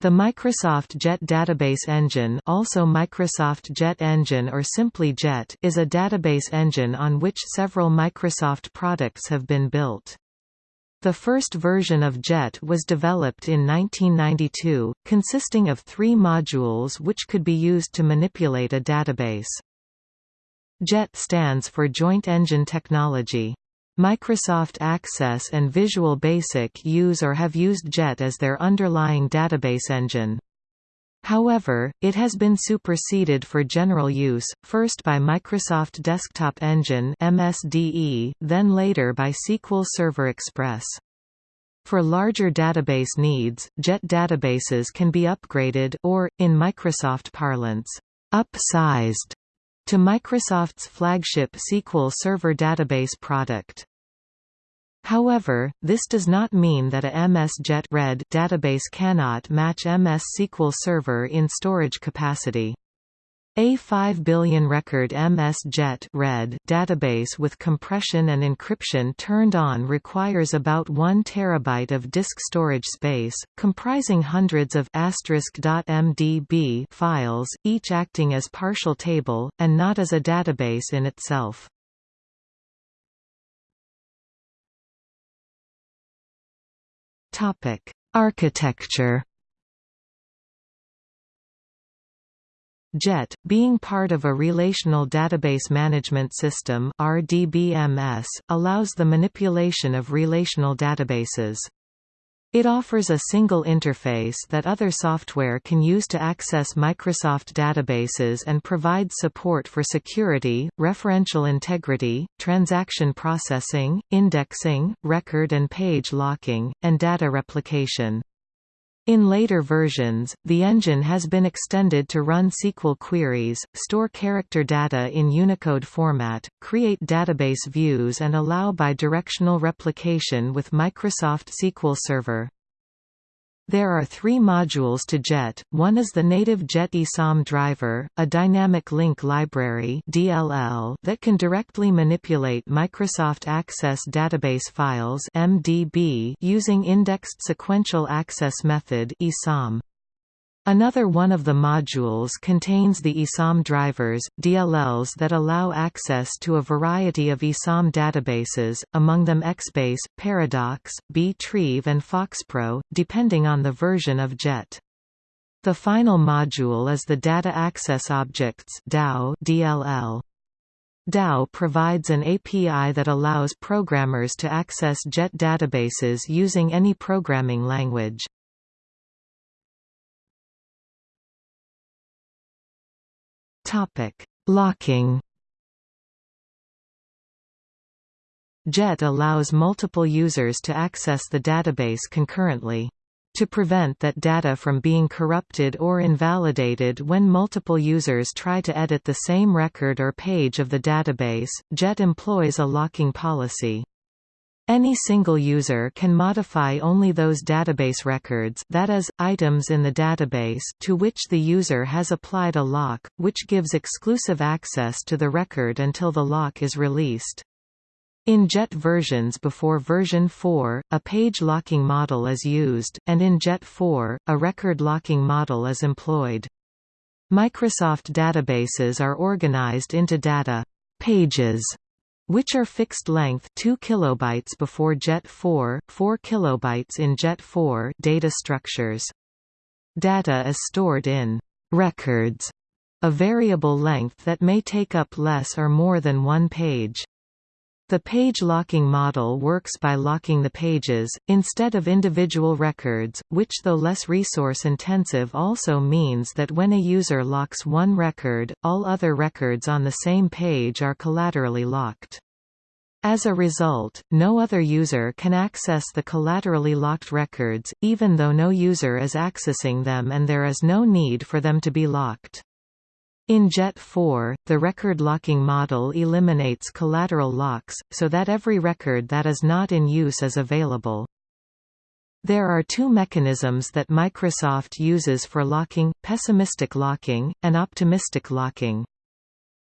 The Microsoft JET database engine also Microsoft JET Engine or simply JET is a database engine on which several Microsoft products have been built. The first version of JET was developed in 1992, consisting of three modules which could be used to manipulate a database. JET stands for Joint Engine Technology. Microsoft Access and Visual Basic use or have used JET as their underlying database engine. However, it has been superseded for general use, first by Microsoft Desktop Engine MSDE, then later by SQL Server Express. For larger database needs, JET databases can be upgraded or, in Microsoft parlance, upsized to Microsoft's flagship SQL Server database product. However, this does not mean that a MS JET RED database cannot match MS SQL Server in storage capacity. A 5 billion record MS JET RED database with compression and encryption turned on requires about 1 terabyte of disk storage space, comprising hundreds of *.mdb files, each acting as partial table, and not as a database in itself. Architecture JET, being part of a Relational Database Management System RDBMS, allows the manipulation of relational databases. It offers a single interface that other software can use to access Microsoft databases and provides support for security, referential integrity, transaction processing, indexing, record and page locking, and data replication. In later versions, the engine has been extended to run SQL queries, store character data in Unicode format, create database views and allow bidirectional replication with Microsoft SQL Server. There are three modules to JET, one is the native JET ISAM driver, a dynamic link library DLL that can directly manipulate Microsoft Access database files MDB using indexed sequential access method ISAM. Another one of the modules contains the ISAM drivers, DLLs that allow access to a variety of ISAM databases, among them Xbase, Paradox, Btrieve and FoxPro, depending on the version of JET. The final module is the Data Access Objects DAO DLL. DAO provides an API that allows programmers to access JET databases using any programming language. Topic: Locking. JET allows multiple users to access the database concurrently. To prevent that data from being corrupted or invalidated when multiple users try to edit the same record or page of the database, JET employs a locking policy. Any single user can modify only those database records that is, items in the database to which the user has applied a lock, which gives exclusive access to the record until the lock is released. In JET versions before version 4, a page locking model is used, and in JET 4, a record locking model is employed. Microsoft databases are organized into data pages which are fixed length 2 kilobytes before JET 4, 4 kilobytes in JET 4 data structures. Data is stored in records, a variable length that may take up less or more than one page. The page locking model works by locking the pages, instead of individual records, which though less resource-intensive also means that when a user locks one record, all other records on the same page are collaterally locked. As a result, no other user can access the collaterally locked records, even though no user is accessing them and there is no need for them to be locked. In JET 4, the record locking model eliminates collateral locks, so that every record that is not in use is available. There are two mechanisms that Microsoft uses for locking, pessimistic locking, and optimistic locking.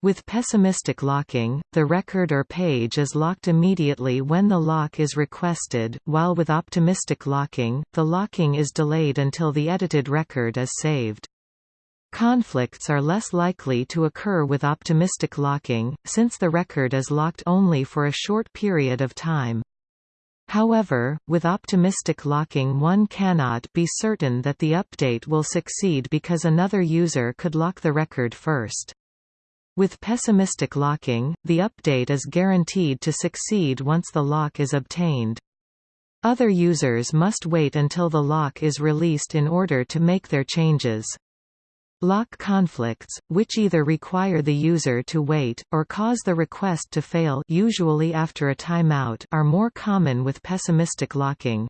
With pessimistic locking, the record or page is locked immediately when the lock is requested, while with optimistic locking, the locking is delayed until the edited record is saved. Conflicts are less likely to occur with optimistic locking, since the record is locked only for a short period of time. However, with optimistic locking one cannot be certain that the update will succeed because another user could lock the record first. With pessimistic locking, the update is guaranteed to succeed once the lock is obtained. Other users must wait until the lock is released in order to make their changes. Lock conflicts, which either require the user to wait, or cause the request to fail usually after a timeout are more common with pessimistic locking.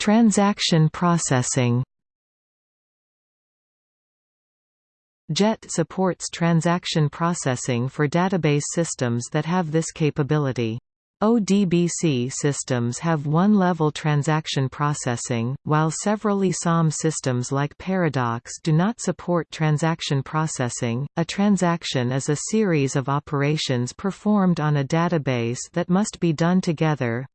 Transaction processing JET supports transaction processing for database systems that have this capability. ODBC systems have one-level transaction processing, while several ISAM systems like Paradox do not support transaction processing. A transaction is a series of operations performed on a database that must be done together,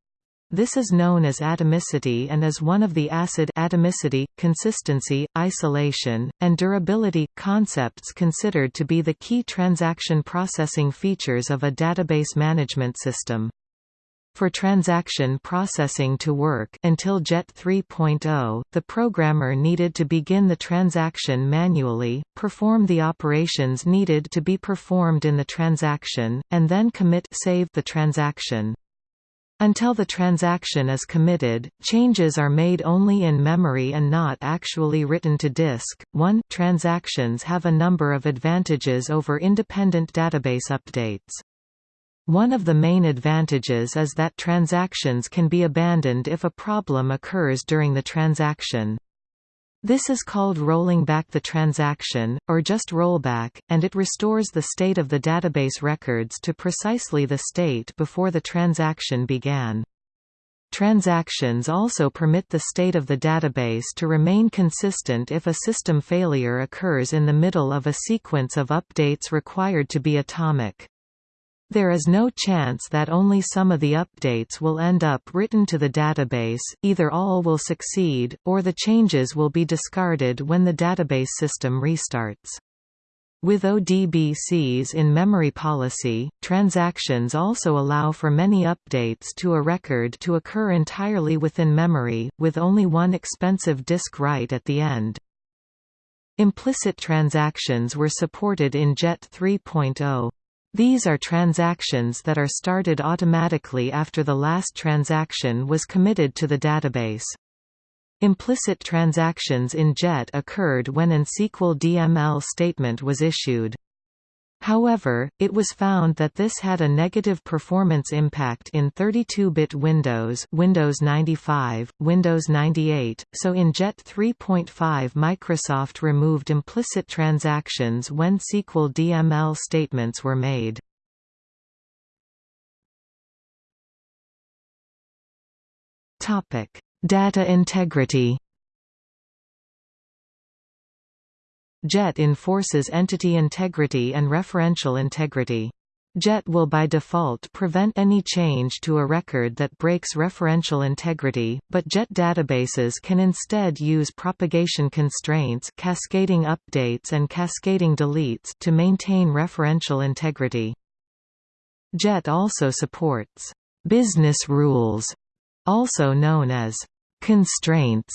this is known as atomicity and is one of the acid atomicity, consistency, isolation, and durability concepts considered to be the key transaction processing features of a database management system. For transaction processing to work until JET 3.0, the programmer needed to begin the transaction manually, perform the operations needed to be performed in the transaction, and then commit save the transaction. Until the transaction is committed, changes are made only in memory and not actually written to disk. 1 Transactions have a number of advantages over independent database updates. One of the main advantages is that transactions can be abandoned if a problem occurs during the transaction. This is called rolling back the transaction, or just rollback, and it restores the state of the database records to precisely the state before the transaction began. Transactions also permit the state of the database to remain consistent if a system failure occurs in the middle of a sequence of updates required to be atomic. There is no chance that only some of the updates will end up written to the database, either all will succeed, or the changes will be discarded when the database system restarts. With ODBC's in-memory policy, transactions also allow for many updates to a record to occur entirely within memory, with only one expensive disk write at the end. Implicit transactions were supported in JET 3.0. These are transactions that are started automatically after the last transaction was committed to the database. Implicit transactions in JET occurred when an SQL DML statement was issued. However, it was found that this had a negative performance impact in 32-bit Windows Windows 95, Windows 98, so in JET 3.5 Microsoft removed implicit transactions when SQL DML statements were made. Data integrity JET enforces entity integrity and referential integrity. JET will by default prevent any change to a record that breaks referential integrity, but JET databases can instead use propagation constraints cascading updates and cascading deletes to maintain referential integrity. JET also supports business rules, also known as constraints,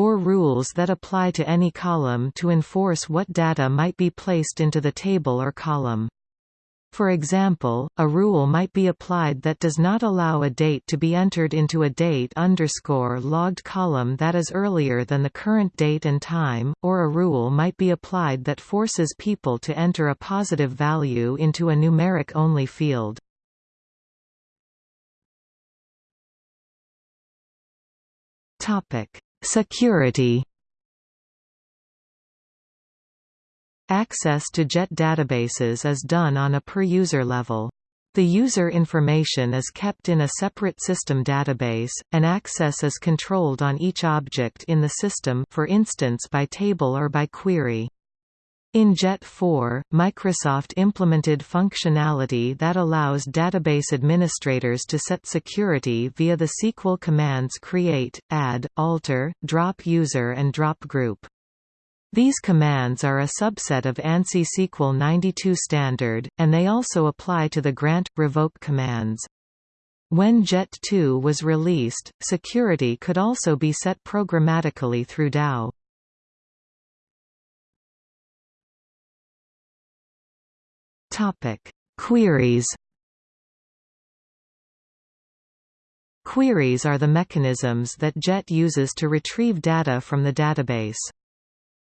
or rules that apply to any column to enforce what data might be placed into the table or column. For example, a rule might be applied that does not allow a date to be entered into a date underscore logged column that is earlier than the current date and time, or a rule might be applied that forces people to enter a positive value into a numeric-only field. Security Access to JET databases is done on a per-user level. The user information is kept in a separate system database, and access is controlled on each object in the system for instance by table or by query. In JET 4, Microsoft implemented functionality that allows database administrators to set security via the SQL commands create, add, alter, drop user and drop group. These commands are a subset of ANSI SQL 92 standard, and they also apply to the grant, revoke commands. When JET 2 was released, security could also be set programmatically through DAO. Queries Queries are the mechanisms that JET uses to retrieve data from the database.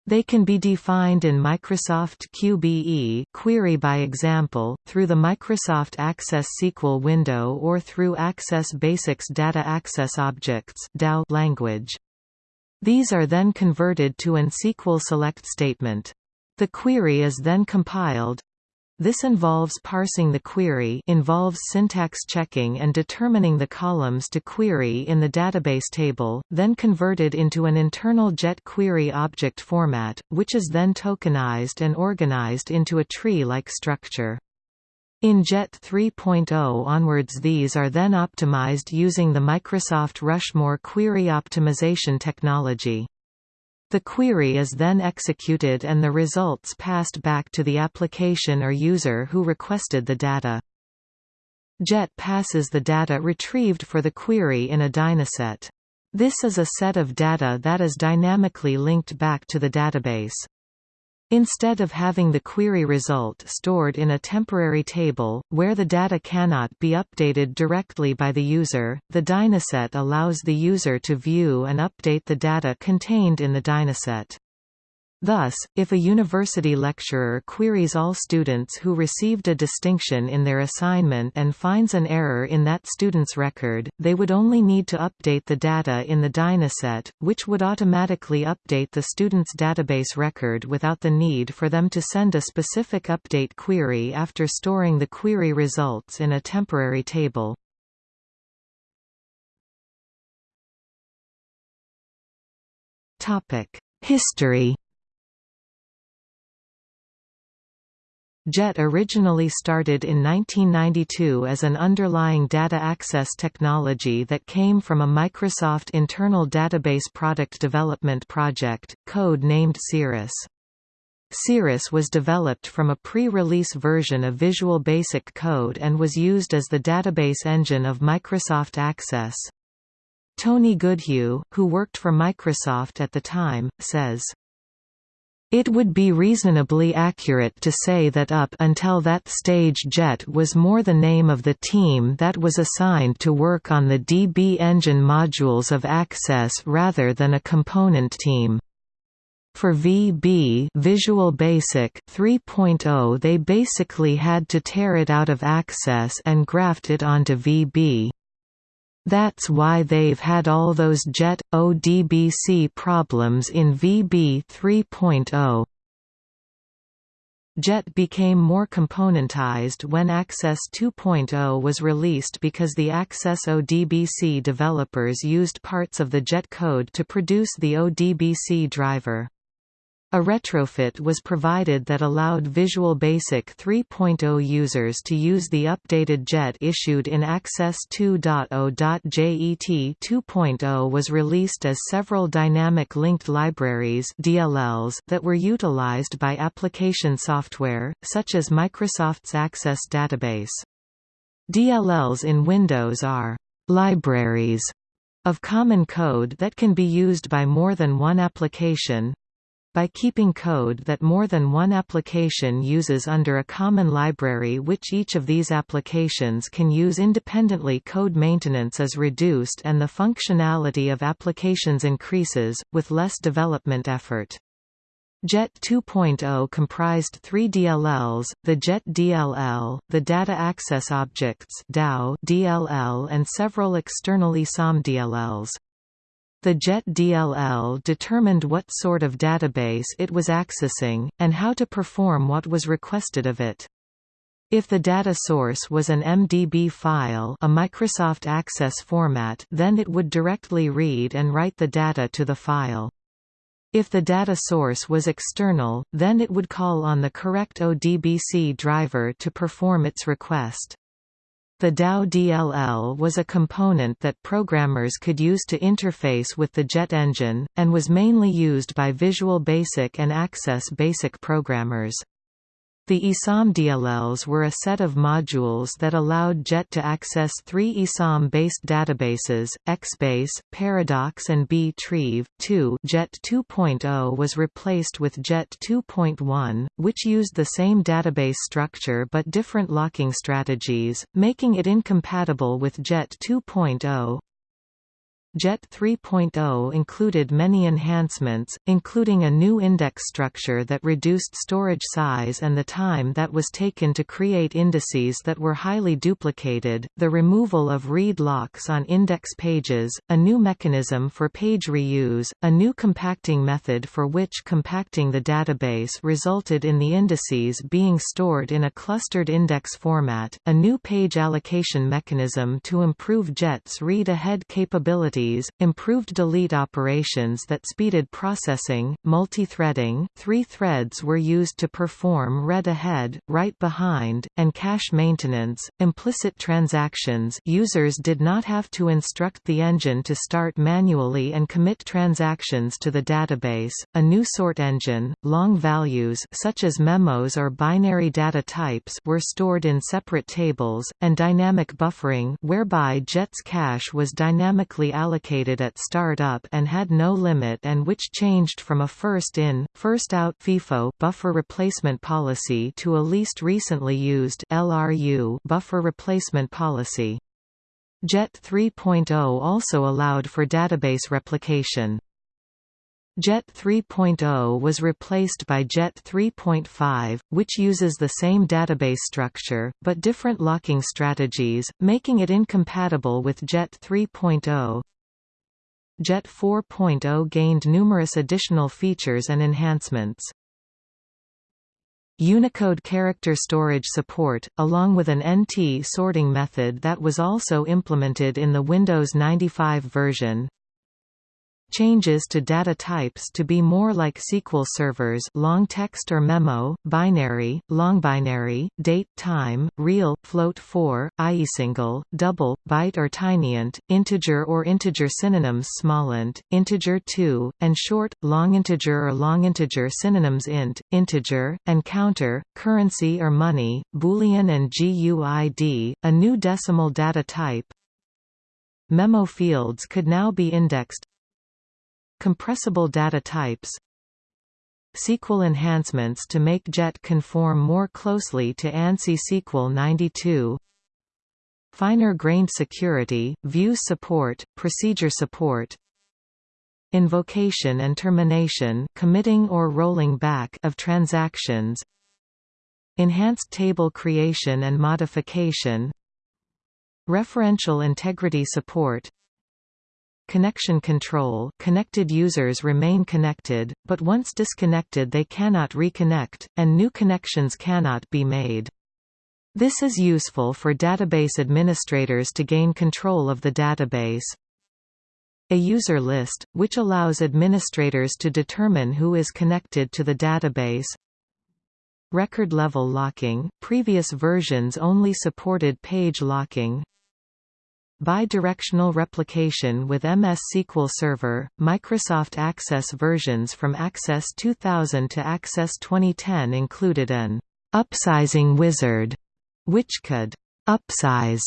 They can be defined in Microsoft QBE query by example, through the Microsoft Access SQL window or through Access Basics Data Access Objects language. These are then converted to an SQL select statement. The query is then compiled, this involves parsing the query involves syntax checking and determining the columns to query in the database table, then converted into an internal JET query object format, which is then tokenized and organized into a tree-like structure. In JET 3.0 onwards these are then optimized using the Microsoft Rushmore query optimization technology. The query is then executed and the results passed back to the application or user who requested the data. JET passes the data retrieved for the query in a dynaset. This is a set of data that is dynamically linked back to the database. Instead of having the query result stored in a temporary table, where the data cannot be updated directly by the user, the Dynaset allows the user to view and update the data contained in the Dynaset. Thus, if a university lecturer queries all students who received a distinction in their assignment and finds an error in that student's record, they would only need to update the data in the Dynaset, which would automatically update the student's database record without the need for them to send a specific update query after storing the query results in a temporary table. History JET originally started in 1992 as an underlying data access technology that came from a Microsoft internal database product development project, code named Cirrus. Cirrus was developed from a pre-release version of Visual Basic Code and was used as the database engine of Microsoft Access. Tony Goodhew, who worked for Microsoft at the time, says, it would be reasonably accurate to say that up until that stage JET was more the name of the team that was assigned to work on the DB engine modules of Access rather than a component team. For VB Visual Basic 3.0 they basically had to tear it out of Access and graft it onto VB. That's why they've had all those JET, ODBC problems in VB 3.0. JET became more componentized when Access 2.0 was released because the Access ODBC developers used parts of the JET code to produce the ODBC driver. A retrofit was provided that allowed Visual Basic 3.0 users to use the updated JET issued in Access 2.0. JET 2.0 was released as several dynamic linked libraries DLLs that were utilized by application software, such as Microsoft's Access database. DLLs in Windows are libraries of common code that can be used by more than one application, by keeping code that more than one application uses under a common library which each of these applications can use independently code maintenance is reduced and the functionality of applications increases, with less development effort. JET 2.0 comprised three DLLs, the JET DLL, the Data Access Objects DAO DLL and several external ISAM DLLs. The JET DLL determined what sort of database it was accessing, and how to perform what was requested of it. If the data source was an MDB file a Microsoft Access format then it would directly read and write the data to the file. If the data source was external, then it would call on the correct ODBC driver to perform its request. The DAO DLL was a component that programmers could use to interface with the JET engine, and was mainly used by Visual Basic and Access Basic programmers. The ISAM DLLs were a set of modules that allowed JET to access three ISAM-based databases, XBase, Paradox and btrieve. 2 JET 2.0 was replaced with JET 2.1, which used the same database structure but different locking strategies, making it incompatible with JET 2.0. JET 3.0 included many enhancements, including a new index structure that reduced storage size and the time that was taken to create indices that were highly duplicated, the removal of read locks on index pages, a new mechanism for page reuse, a new compacting method for which compacting the database resulted in the indices being stored in a clustered index format, a new page allocation mechanism to improve JET's read-ahead capability improved delete operations that speeded processing, multi-threading three threads were used to perform read ahead, write behind, and cache maintenance, implicit transactions. Users did not have to instruct the engine to start manually and commit transactions to the database, a new sort engine, long values such as memos or binary data types were stored in separate tables, and dynamic buffering whereby JET's cache was dynamically allocated allocated at start-up and had no limit and which changed from a first-in, first-out FIFO buffer replacement policy to a least recently used LRU buffer replacement policy. JET 3.0 also allowed for database replication. JET 3.0 was replaced by JET 3.5, which uses the same database structure, but different locking strategies, making it incompatible with JET 3.0. JET 4.0 gained numerous additional features and enhancements. Unicode character storage support, along with an NT sorting method that was also implemented in the Windows 95 version, Changes to data types to be more like SQL servers long text or memo, binary, long binary, date time, real, float 4, i.e. single, double, byte or tinyint, integer or integer synonyms smallint, integer 2, and short, long integer or long integer synonyms int, integer, and counter, currency or money, boolean and GUID, a new decimal data type, Memo fields could now be indexed Compressible data types. SQL enhancements to make JET conform more closely to ANSI SQL 92 Finer-grained security, view support, procedure support. Invocation and termination committing or rolling back of transactions. Enhanced table creation and modification. Referential integrity support Connection control connected users remain connected, but once disconnected they cannot reconnect, and new connections cannot be made. This is useful for database administrators to gain control of the database. A user list, which allows administrators to determine who is connected to the database. Record level locking – Previous versions only supported page locking, Bidirectional replication with MS SQL Server, Microsoft Access versions from Access 2000 to Access 2010 included an upsizing wizard, which could upsize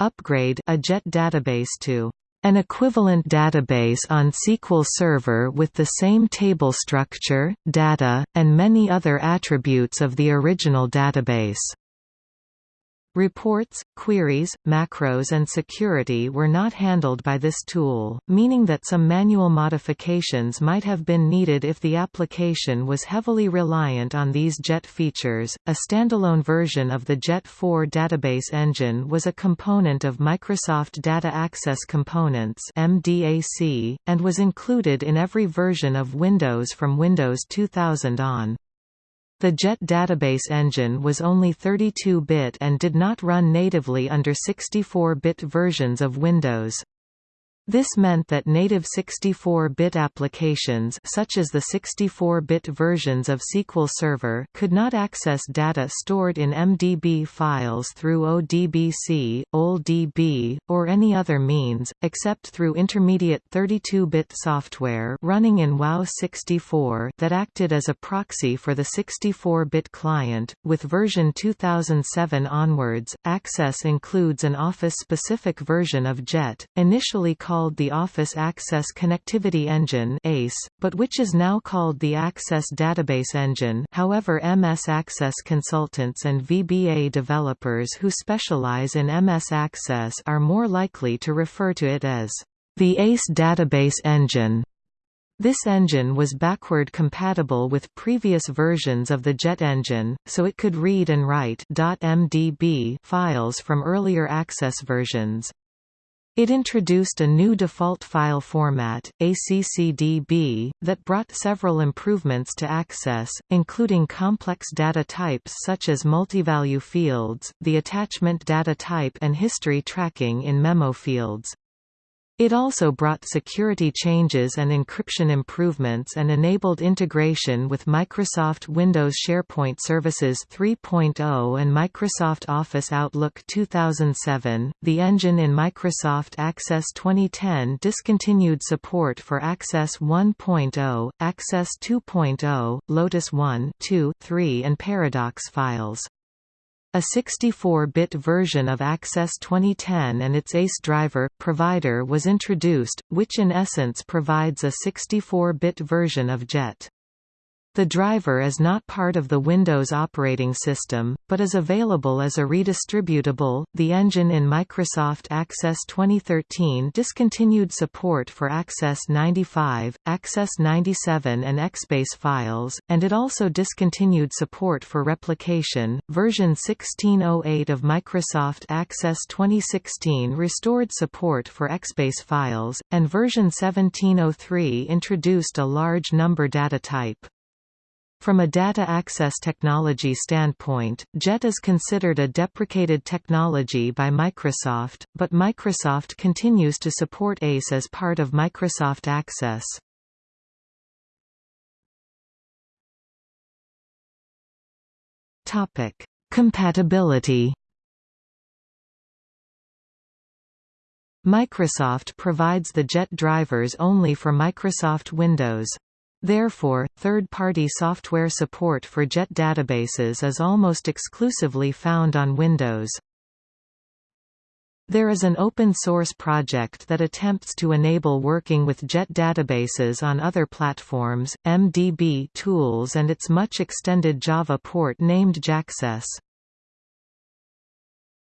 upgrade a JET database to an equivalent database on SQL Server with the same table structure, data, and many other attributes of the original database. Reports, queries, macros and security were not handled by this tool, meaning that some manual modifications might have been needed if the application was heavily reliant on these JET features. A standalone version of the JET 4 database engine was a component of Microsoft Data Access Components (MDAC) and was included in every version of Windows from Windows 2000 on. The JET database engine was only 32-bit and did not run natively under 64-bit versions of Windows. This meant that native 64-bit applications such as the 64-bit versions of SQL Server could not access data stored in MDB files through ODBC, OLE DB, or any other means, except through intermediate 32-bit software running in WOW64 that acted as a proxy for the 64-bit client. With version 2007 onwards, access includes an Office-specific version of JET, initially called called the Office Access Connectivity Engine ACE, but which is now called the Access Database Engine however MS Access consultants and VBA developers who specialize in MS Access are more likely to refer to it as the ACE Database Engine. This engine was backward compatible with previous versions of the JET engine, so it could read and write .mdb files from earlier Access versions. It introduced a new default file format, ACCDB, that brought several improvements to access, including complex data types such as multivalue fields, the attachment data type and history tracking in memo fields. It also brought security changes and encryption improvements and enabled integration with Microsoft Windows SharePoint Services 3.0 and Microsoft Office Outlook 2007. The engine in Microsoft Access 2010 discontinued support for Access 1.0, Access 2.0, Lotus 1, 2, 3, and Paradox files. A 64-bit version of Access 2010 and its ACE driver, provider was introduced, which in essence provides a 64-bit version of JET. The driver is not part of the Windows operating system, but is available as a redistributable. The engine in Microsoft Access 2013 discontinued support for Access 95, Access 97, and XBase files, and it also discontinued support for replication. Version 1608 of Microsoft Access 2016 restored support for XBase files, and version 1703 introduced a large number data type. From a data access technology standpoint, JET is considered a deprecated technology by Microsoft, but Microsoft continues to support ACE as part of Microsoft Access. Topic: Compatibility Microsoft provides the JET drivers only for Microsoft Windows. Therefore, third-party software support for JET databases is almost exclusively found on Windows. There is an open-source project that attempts to enable working with JET databases on other platforms, MDB tools and its much-extended Java port named Jackcess.